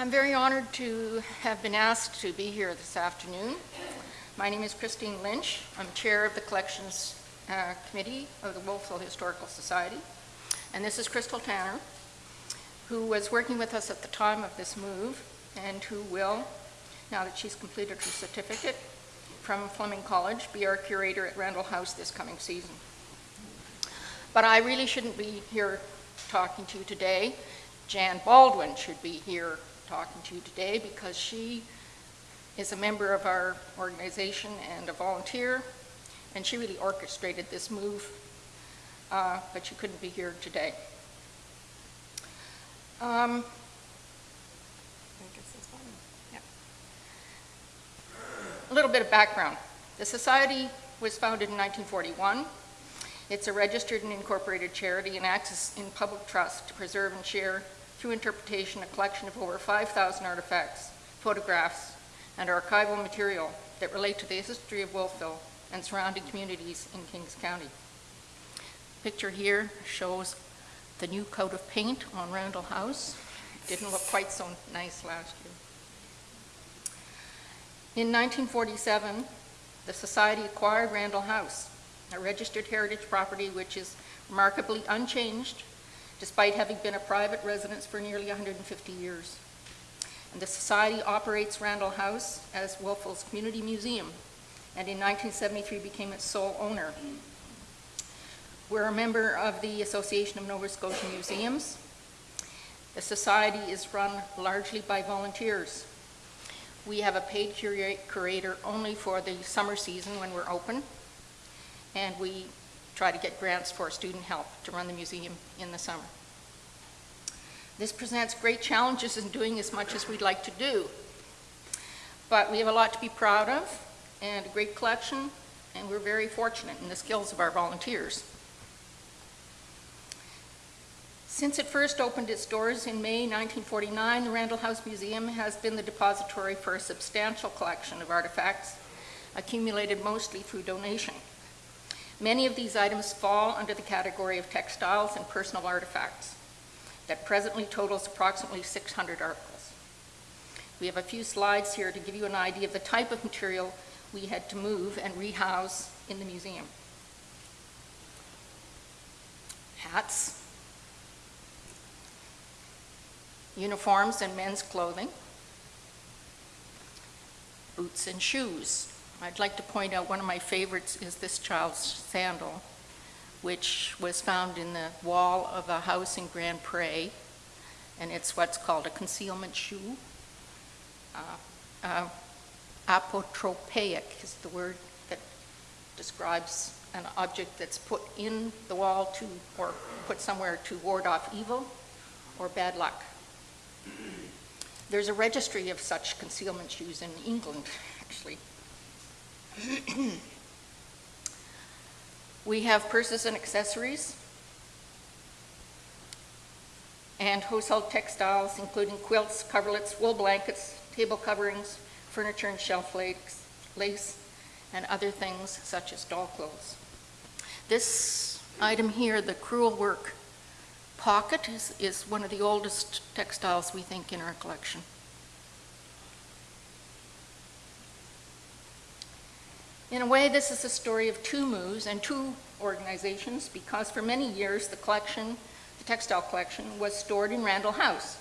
I'm very honored to have been asked to be here this afternoon. My name is Christine Lynch. I'm chair of the Collections uh, Committee of the Wolfville Historical Society. And this is Crystal Tanner, who was working with us at the time of this move and who will, now that she's completed her certificate from Fleming College, be our curator at Randall House this coming season. But I really shouldn't be here talking to you today. Jan Baldwin should be here talking to you today because she is a member of our organization and a volunteer, and she really orchestrated this move, uh, but she couldn't be here today. Um, A little bit of background. The Society was founded in 1941. It's a registered and incorporated charity and acts in public trust to preserve and share through interpretation a collection of over 5,000 artifacts, photographs, and archival material that relate to the history of Wolfville and surrounding communities in Kings County. Picture here shows the new coat of paint on Randall House. It Didn't look quite so nice last year. In 1947, the Society acquired Randall House, a registered heritage property which is remarkably unchanged despite having been a private residence for nearly 150 years. And the Society operates Randall House as Wolfville's community museum, and in 1973 became its sole owner. We're a member of the Association of Nova Scotia Museums. The Society is run largely by volunteers. We have a paid curator only for the summer season when we're open, and we try to get grants for student help to run the museum in the summer. This presents great challenges in doing as much as we'd like to do, but we have a lot to be proud of and a great collection, and we're very fortunate in the skills of our volunteers. Since it first opened its doors in May 1949, the Randall House Museum has been the depository for a substantial collection of artifacts, accumulated mostly through donation. Many of these items fall under the category of textiles and personal artifacts that presently totals approximately 600 articles. We have a few slides here to give you an idea of the type of material we had to move and rehouse in the museum. Hats, uniforms and men's clothing, boots and shoes. I'd like to point out one of my favorites is this child's sandal, which was found in the wall of a house in Grand Pre, and it's what's called a concealment shoe. Uh, uh, apotropaic is the word that describes an object that's put in the wall to, or put somewhere to ward off evil or bad luck. There's a registry of such concealment shoes in England, actually. We have purses and accessories and household textiles, including quilts, coverlets, wool blankets, table coverings, furniture and shelf lace, lace, and other things such as doll clothes. This item here, the crewel work pocket is, is one of the oldest textiles we think in our collection. In a way, this is a story of two moves and two organizations because for many years the collection, the textile collection, was stored in Randall House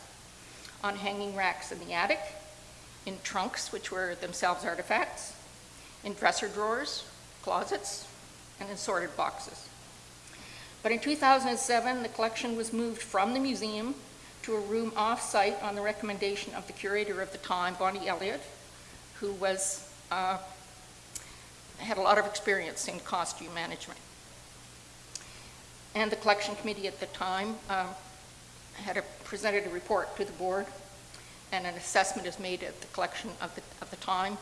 on hanging racks in the attic, in trunks, which were themselves artifacts, in dresser drawers, closets, and in sorted boxes. But in 2007, the collection was moved from the museum to a room off-site on the recommendation of the curator of the time, Bonnie Elliott, who was, uh, had a lot of experience in costume management. And the collection committee at the time uh, had a, presented a report to the board and an assessment is made of the collection of the, of the time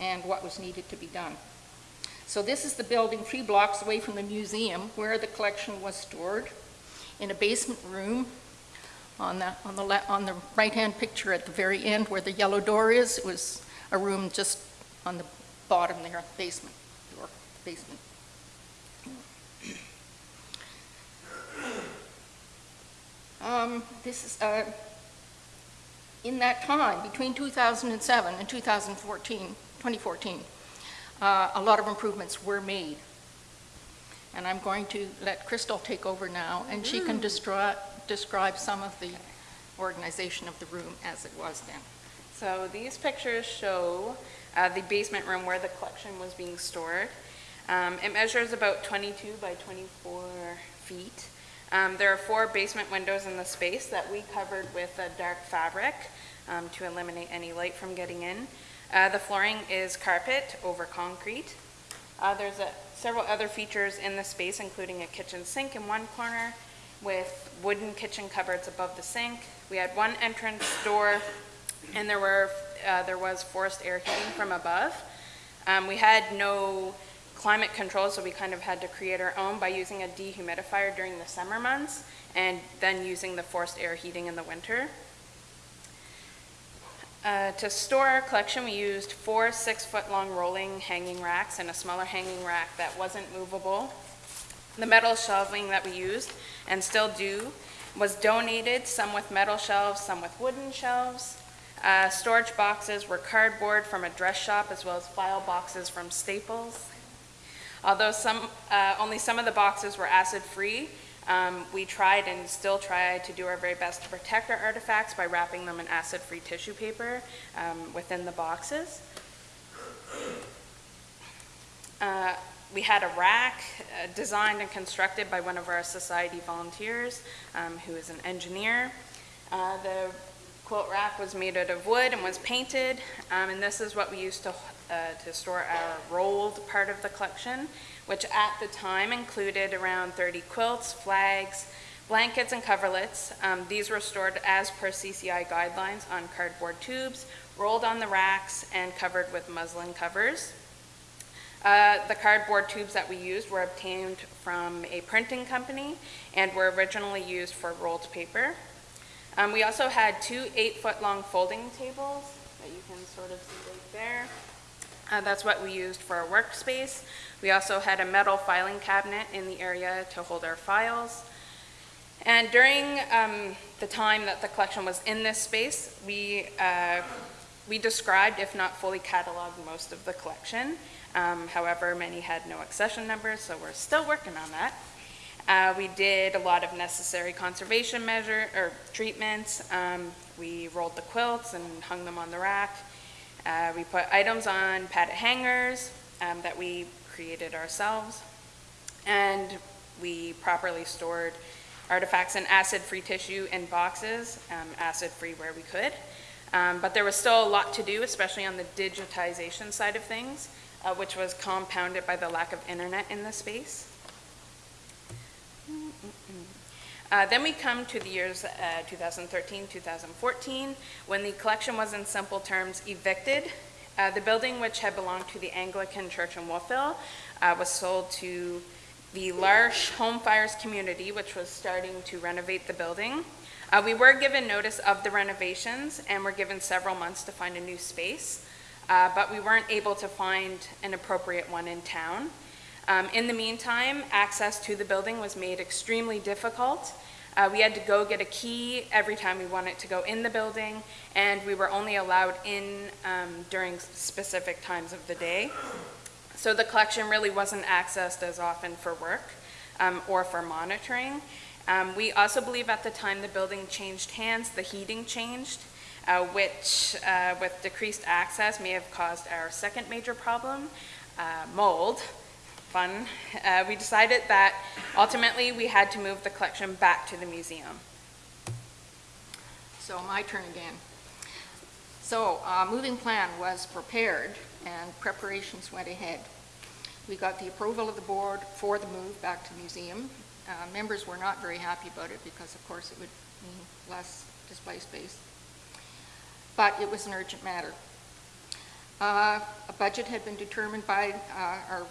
and what was needed to be done. So this is the building three blocks away from the museum where the collection was stored in a basement room on the, on the, on the right-hand picture at the very end where the yellow door is. It was a room just on the bottom there, basement door, basement. Um, this is, uh, In that time, between 2007 and 2014, 2014, uh, a lot of improvements were made. And I'm going to let Crystal take over now, and she can describe some of the organization of the room as it was then. So these pictures show uh, the basement room where the collection was being stored. Um, It measures about 22 by 24 feet. Um, There are four basement windows in the space that we covered with a dark fabric um, to eliminate any light from getting in. Uh, The flooring is carpet over concrete. Uh, There's a- several other features in the space, including a kitchen sink in one corner with wooden kitchen cupboards above the sink. We had one entrance door, and there were, uh, there was forced air heating from above. Um, We had no climate control, so we kind of had to create our own by using a dehumidifier during the summer months and then using the forced air heating in the winter. Uh, To store our collection, we used four six-foot-long rolling hanging racks and a smaller hanging rack that wasn't movable. The metal shelving that we used, and still do, was donated, some with metal shelves, some with wooden shelves. Uh, Storage boxes were cardboard from a dress shop, as well as file boxes from Staples. Although some, uh, only some of the boxes were acid-free, um, we tried and still try to do our very best to protect our artifacts by wrapping them in acid-free tissue paper um, within the boxes. Uh, We had a rack uh, designed and constructed by one of our society volunteers, um, who is an engineer. Uh, The quilt rack was made out of wood and was painted, um, and this is what we used to, uh, to store our rolled part of the collection, which at the time included around 30 quilts, flags, blankets, and coverlets. Um, These were stored as per CCI guidelines on cardboard tubes, rolled on the racks, and covered with muslin covers. Uh, The cardboard tubes that we used were obtained from a printing company and were originally used for rolled paper. Um, We also had two eight-foot-long folding tables that you can sort of see right there. Uh, That's what we used for our workspace. We also had a metal filing cabinet in the area to hold our files. And during um, the time that the collection was in this space, we, uh, we described, if not fully cataloged, most of the collection. Um, However, many had no accession numbers, so we're still working on that. Uh, We did a lot of necessary conservation measure, or treatments. Um, We rolled the quilts and hung them on the rack. Uh, We put items on padded hangers um, that we created ourselves. And we properly stored artifacts in acid-free tissue in boxes, um, acid-free where we could. Um, But there was still a lot to do, especially on the digitization side of things, uh, which was compounded by the lack of internet in the space. Uh, Then we come to the years uh, 2013, 2014, when the collection was in simple terms evicted. Uh, The building, which had belonged to the Anglican Church in Wolfville, uh, was sold to the L'Arche Home Fires Community, which was starting to renovate the building. Uh, We were given notice of the renovations and were given several months to find a new space, uh, but we weren't able to find an appropriate one in town. Um, In the meantime, access to the building was made extremely difficult. Uh, We had to go get a key every time we wanted to go in the building, and we were only allowed in um, during specific times of the day. So the collection really wasn't accessed as often for work um, or for monitoring. Um, We also believe at the time the building changed hands, the heating changed, uh, which uh, with decreased access may have caused our second major problem, uh, mold. Fun. Uh, We decided that ultimately we had to move the collection back to the museum. So my turn again. So, uh, moving plan was prepared and preparations went ahead. We got the approval of the board for the move back to museum. Uh, Members were not very happy about it because, of course, it would mean less display space. But it was an urgent matter. Uh, A budget had been determined by uh, our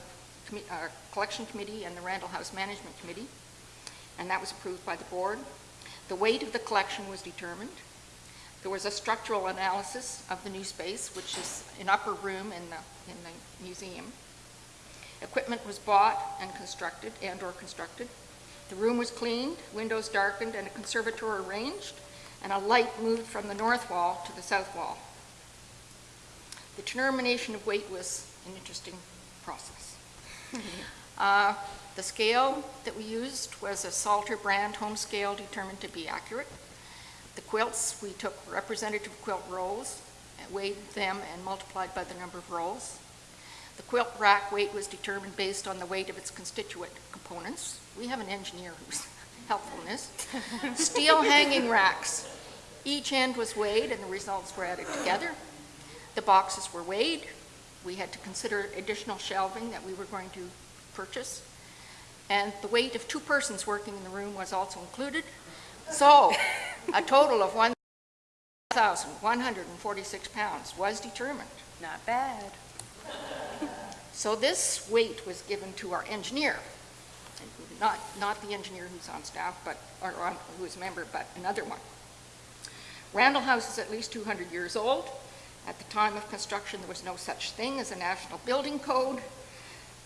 our uh, collection committee and the Randall House Management Committee, and that was approved by the board. The weight of the collection was determined. There was a structural analysis of the new space, which is an upper room in the, in the museum. Equipment was bought and constructed, and/or constructed. The room was cleaned, windows darkened, and a conservator arranged. and a light moved from the north wall to the south wall. The determination of weight was an interesting process. Uh, The scale that we used was a Salter brand home scale determined to be accurate. The quilts, we took representative quilt rolls, and weighed them and multiplied by the number of rolls. The quilt rack weight was determined based on the weight of its constituent components. We have an engineer who's helpful in this. Steel hanging racks. Each end was weighed and the results were added together. The boxes were weighed. We had to consider additional shelving that we were going to purchase. And the weight of two persons working in the room was also included. So, a total of 1,146 pounds was determined. Not bad. So this weight was given to our engineer, not, not the engineer who's on staff, but, or on- who is a member, but another one. Randall House is at least 200 years old. At the time of construction, there was no such thing as a national building code.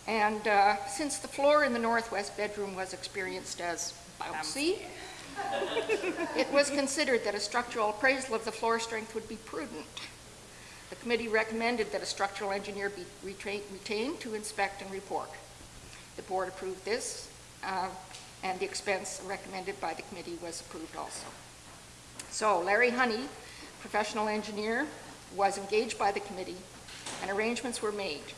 And uh, since the floor in the northwest bedroom was experienced as bouncy, it was considered that a structural appraisal of the floor strength would be prudent. The committee recommended that a structural engineer be retained to inspect and report. The board approved this, uh, and the expense recommended by the committee was approved also. So Larry Honey, professional engineer, was engaged by the committee, and arrangements were made.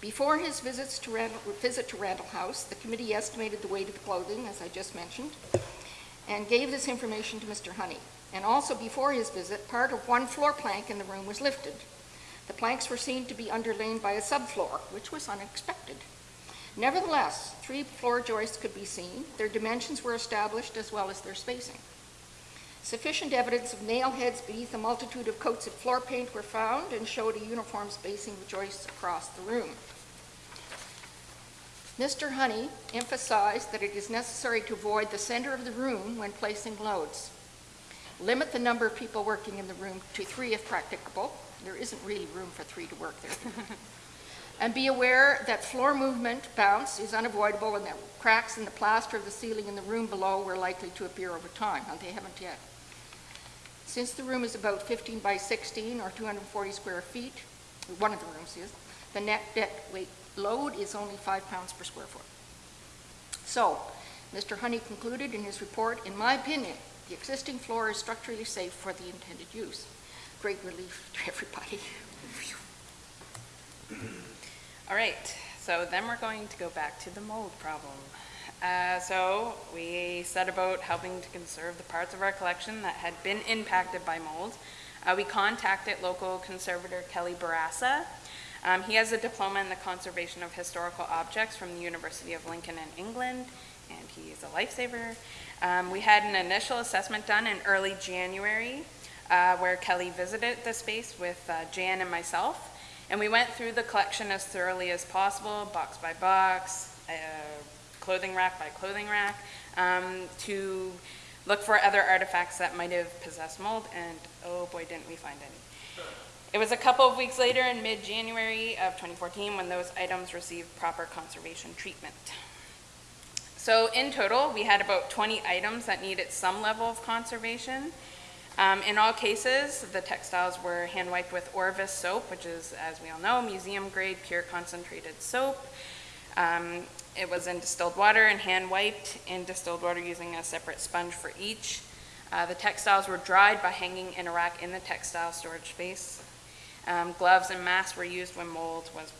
Before his visits to Randall, visit to Randall House, the committee estimated the weight of the clothing, as I just mentioned, and gave this information to Mr. Honey. And also before his visit, part of one floor plank in the room was lifted. The planks were seen to be underlain by a subfloor, which was unexpected. Nevertheless, three floor joists could be seen. Their dimensions were established as well as their spacing. Sufficient evidence of nail heads beneath a multitude of coats of floor paint were found and showed a uniform spacing of joists across the room. Mr. Honey emphasized that it is necessary to avoid the center of the room when placing loads. Limit the number of people working in the room to three if practicable. There isn't really room for three to work there. And be aware that floor movement bounce is unavoidable and that cracks in the plaster of the ceiling in the room below were likely to appear over time, and they haven't yet. Since the room is about 15 by 16 or 240 square feet, one of the rooms is, the net deck weight load is only five pounds per square foot. So, Mr. Honey concluded in his report, in my opinion, the existing floor is structurally safe for the intended use. Great relief to everybody. All right, so then we're going to go back to the mold problem. Uh, so we set about helping to conserve the parts of our collection that had been impacted by mold. Uh, we contacted local conservator Kelly Barassa. Um, he has a diploma in the conservation of historical objects from the University of Lincoln in England, and he is a lifesaver. Um, we had an initial assessment done in early January, uh, where Kelly visited the space with uh, Jan and myself. And we went through the collection as thoroughly as possible, box by box, uh, clothing rack by clothing rack, um, to look for other artifacts that might have possessed mold, and oh boy, didn't we find any. It was a couple of weeks later in mid-January of 2014 when those items received proper conservation treatment. So in total, we had about 20 items that needed some level of conservation. Um, in all cases, the textiles were hand wiped with Orvus soap, which is, as we all know, museum grade pure concentrated soap. Um, it was in distilled water and hand wiped in distilled water using a separate sponge for each. Uh, the textiles were dried by hanging in a rack in the textile storage space. Um, gloves and masks were used when mold was,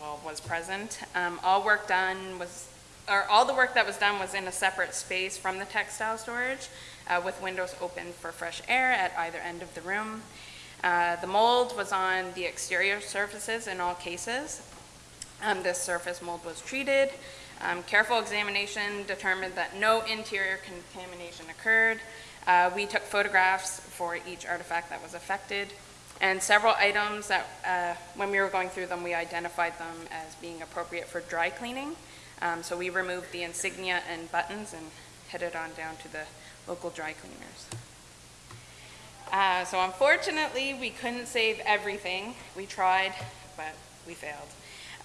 well, was present. Um, all work done was, or all the work that was done was in a separate space from the textile storage, uh, with windows open for fresh air at either end of the room. Uh, the mold was on the exterior surfaces in all cases. Um, this surface mold was treated. Um, careful examination determined that no interior contamination occurred. Uh, we took photographs for each artifact that was affected. And several items that, uh, when we were going through them, we identified them as being appropriate for dry cleaning. Um, so we removed the insignia and buttons and headed on down to the local dry cleaners. Uh, so unfortunately, we couldn't save everything. We tried, but we failed.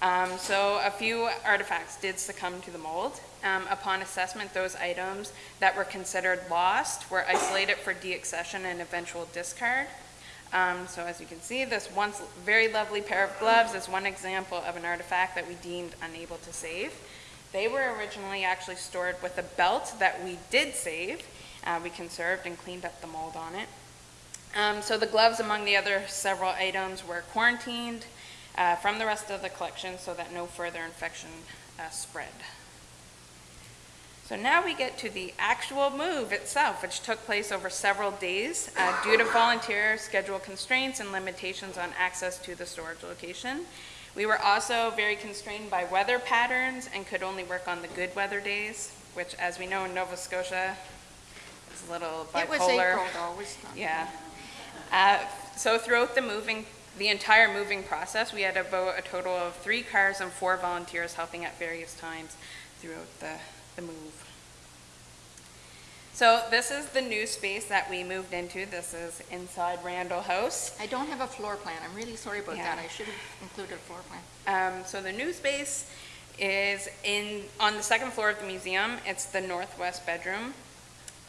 Um, So a few artifacts did succumb to the mold. Um, Upon assessment, those items that were considered lost were isolated for deaccession and eventual discard. Um, So as you can see, this once very lovely pair of gloves is one example of an artifact that we deemed unable to save. They were originally actually stored with a belt that we did save. Uh, We conserved and cleaned up the mold on it. Um, So the gloves, among the other several items, were quarantined uh, from the rest of the collection so that no further infection uh, spread. So now we get to the actual move itself, which took place over several days uh, due to volunteer schedule constraints and limitations on access to the storage location. We were also very constrained by weather patterns and could only work on the good weather days, which, as we know in Nova Scotia, a little bipolar. It was April though, it was not. Yeah. Uh, So throughout the moving, the entire moving process, we had about a total of three cars and four volunteers helping at various times throughout the, the move. So this is the new space that we moved into. This is inside Randall House. I don't have a floor plan, I'm really sorry about that, I should have included a floor plan. Um, so the new space is in, on the second floor of the museum. It's the northwest bedroom,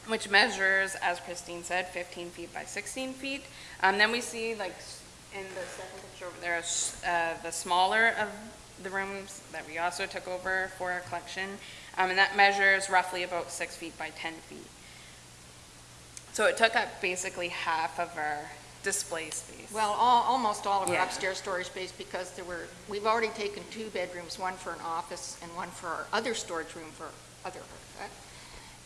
which measures, as Christine said, 15 feet by 16 feet. Um, then we see, like, in the second picture over there, uh, the smaller of the rooms that we also took over for our collection. Um, and that measures roughly about six feet by 10 feet. So it took up basically half of our display space. Well, all, almost all of our upstairs storage space, because there were, we've already taken two bedrooms, one for an office and one for our other storage room for other artifacts.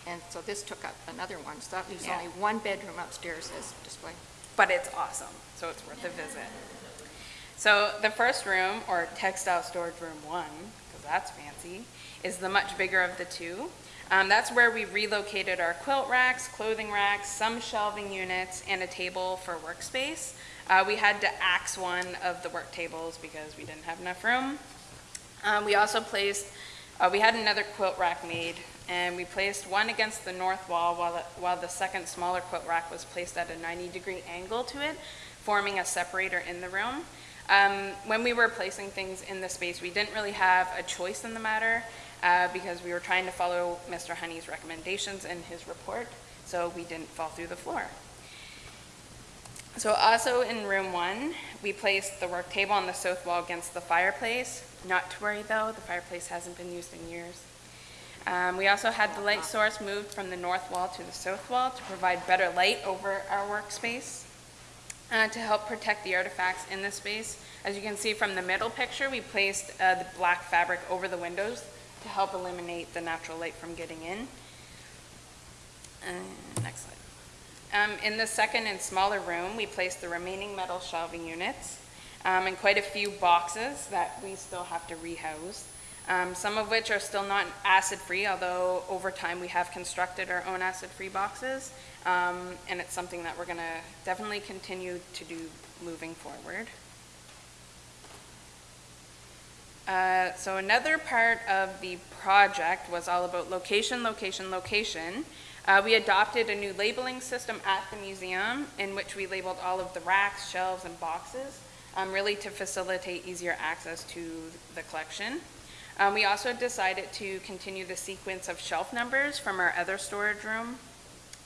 And so this took up another one, so that leaves Yeah. only one bedroom upstairs as display. but it's awesome, so it's worth a visit. So the first room, or textile storage room one, because that's fancy, is the much bigger of the two. Um, that's where we relocated our quilt racks, clothing racks, some shelving units, and a table for workspace. Uh, we had to axe one of the work tables because we didn't have enough room. Um, we also placed, uh, we had another quilt rack made, and we placed one against the north wall while, the- while the second smaller quilt rack was placed at a 90-degree angle to it, forming a separator in the room. Um, when we were placing things in the space, we didn't really have a choice in the matter, uh, because we were trying to follow Mr. Honey's recommendations in his report, so we didn't fall through the floor. So also in room one, we placed the work table on the south wall against the fireplace. Not to worry though, the fireplace hasn't been used in years. Um, we also had the light source moved from the north wall to the south wall to provide better light over our workspace. Uh, to help protect the artifacts in the space. As you can see from the middle picture, we placed uh, the black fabric over the windows to help eliminate the natural light from getting in. Uh, Next slide. Um, In the second and smaller room, we placed the remaining metal shelving units um, and quite a few boxes that we still have to rehouse, um, some of which are still not acid-free, although over time we have constructed our own acid-free boxes, um, and it's something that we're going to definitely continue to do moving forward. Uh, So another part of the project was all about location, location, location. Uh, We adopted a new labeling system at the museum in which we labeled all of the racks, shelves, and boxes, um, really to facilitate easier access to the collection. Um, We also decided to continue the sequence of shelf numbers from our other storage room,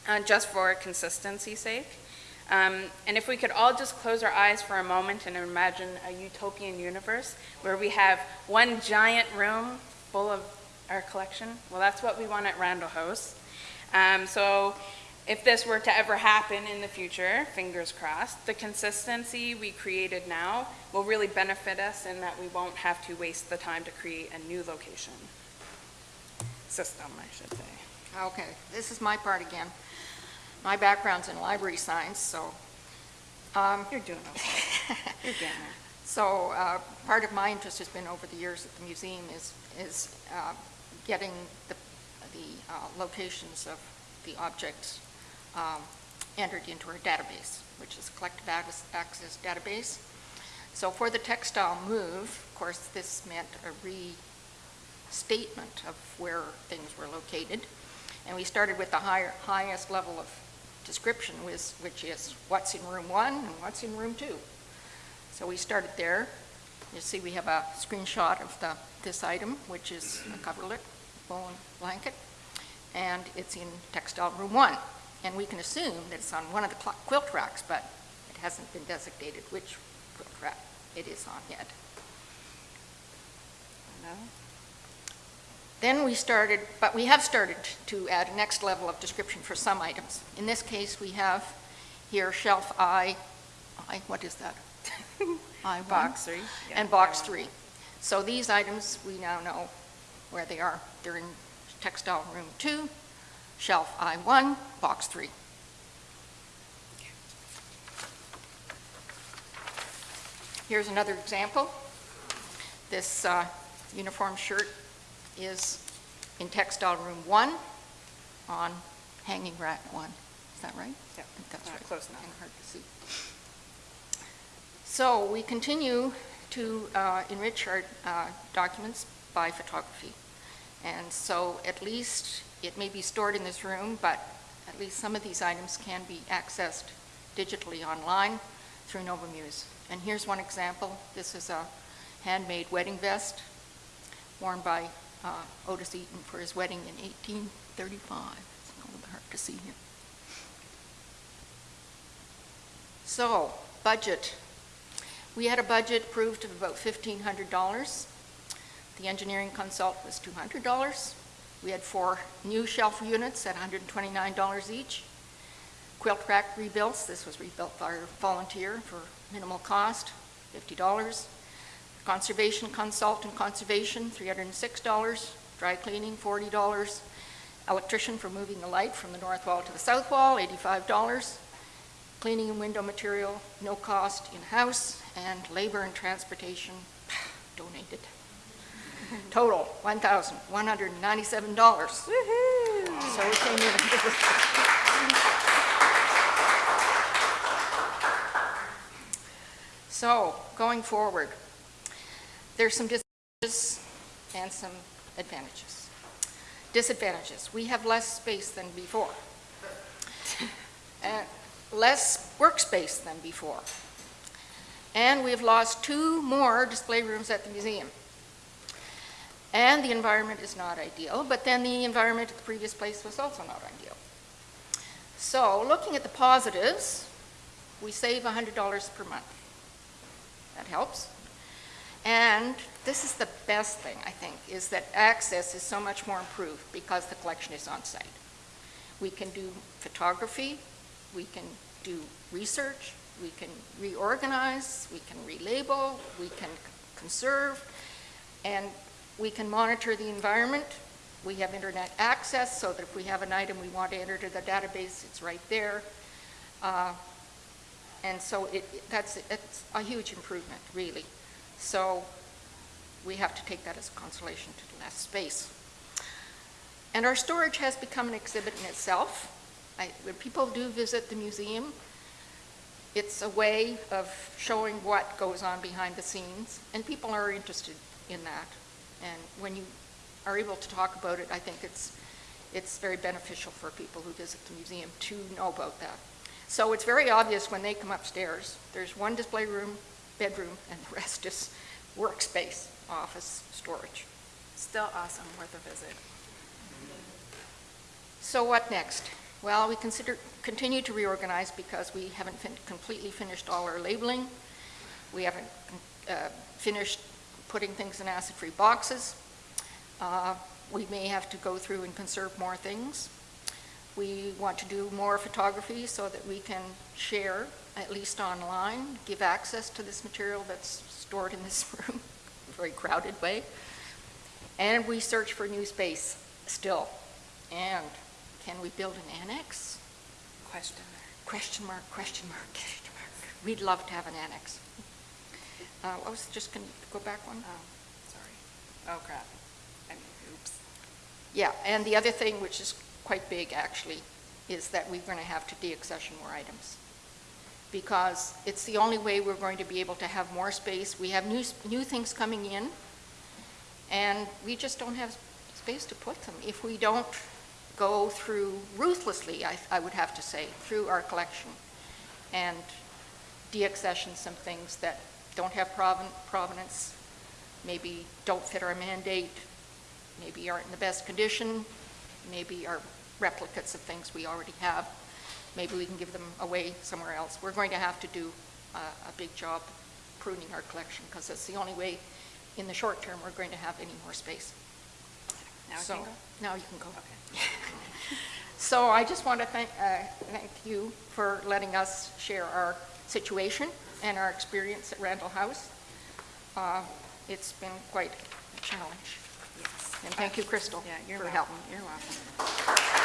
uh, just for consistency sake. Um, And if we could all just close our eyes for a moment and imagine a utopian universe where we have one giant room full of our collection, well, that's what we want at Randall House. Um, So if this were to ever happen in the future, fingers crossed, the consistency we created now will really benefit us in that we won't have to waste the time to create a new location. System, I should say. Okay, this is my part again. My background's in library science, so, um, You're doing okay. You're getting there. So, uh, part of my interest has been over the years at the museum is, is uh, getting the, the uh, locations of the objects um, entered into our database, which is CollectiveAccess- database. So for the textile move, of course, this meant a restatement of where things were located. And we started with the higher, highest level of description, which, which is what's in room one and what's in room two. So we started there. You see, we have a screenshot of the, this item, which is a coverlet, bone blanket, and it's in textile room one. And we can assume that it's on one of the quilt racks, but it hasn't been designated which quilt rack it is on yet. No? Then we started, but we have started to add a next level of description for some items. In this case, we have here shelf I, I, what is that? I Box three? Yeah, And box three. So these items, we now know where they are. They're in textile room two, shelf I1, box three. Here's another example. This uh, uniform shirt is in textile room one on hanging rack one. Is that right? Think that's Uh, right. close enough. Kinda hard to see. So we continue to uh, enrich our uh, documents by photography. And so at least, it may be stored in this room, but at least some of these items can be accessed digitally online through NovaMuse. And here's one example. This is a handmade wedding vest worn by uh, Otis Eaton for his wedding in 1835. It's a little hard to see here. So, budget. We had a budget approved of about $1,500. The engineering consult was $200. We had four new shelf units at $129 each. Quilt rack rebuilds, this was rebuilt by a volunteer for minimal cost, $50. Conservation consult and conservation, $306. Dry cleaning, $40. Electrician for moving the light from the north wall to the south wall, $85. Cleaning and window material, no cost in-house, and labor and transportation donated. Total, $1,197. So we came in. So, going forward, there's some disadvantages and some advantages. Disadvantages, we have less space than before. And less workspace than before. And we've lost two more display rooms at the museum. And the environment is not ideal, but then the environment at the previous place was also not ideal. So, looking at the positives, we save $100 per month. That helps. And this is the best thing, I think, is that access is so much more improved because the collection is on site. We can do photography, we can do research, we can reorganize, we can relabel, we can conserve, and we can monitor the environment. We have internet access so that if we have an item we want to enter to the database, it's right there. Uh, And so it, that's, it's a huge improvement, really. So we have to take that as a consolation to the less space. And our storage has become an exhibit in itself. I- When people do visit the museum, it's a way of showing what goes on behind the scenes, and people are interested in that. And when you are able to talk about it, I think it's, it's very beneficial for people who visit the museum to know about that. So it's very obvious when they come upstairs, there's one display room, bedroom, and the rest is workspace, office, storage. Still awesome, worth a visit. So what next? Well, we consider, continue to reorganize because we haven't fin- completely finished all our labeling. We haven't uh, finished putting things in acid-free boxes. Uh, We may have to go through and conserve more things. We want to do more photography so that we can share, at least online, give access to this material that's stored in this room, a very crowded way. And we search for new space still. And can we build an annex? Question there. Question mark, question mark, question mark. We'd love to have an annex. Uh, I was just going to go back one. Oh, sorry. Oh, crap. I mean, oops. Yeah, and the other thing, which is quite big actually, is that we're going to have to deaccession more items. Because it's the only way we're going to be able to have more space. We have new, new things coming in, and we just don't have space to put them. If we don't go through ruthlessly, I, I would have to say, through our collection, and deaccession some things that don't have proven- provenance, maybe don't fit our mandate, maybe aren't in the best condition, maybe are replicates of things we already have. Maybe we can give them away somewhere else. We're going to have to do uh, a big job pruning our collection because that's the only way, in the short term, we're going to have any more space. Now I So- can go? Now you can go. Okay. So I just want to thank, uh, thank you for letting us share our situation and our experience at Randall House. Uh, It's been quite a challenge. Yes. And thank you, Crystal, Yeah, you're for welcome. helping. You're welcome.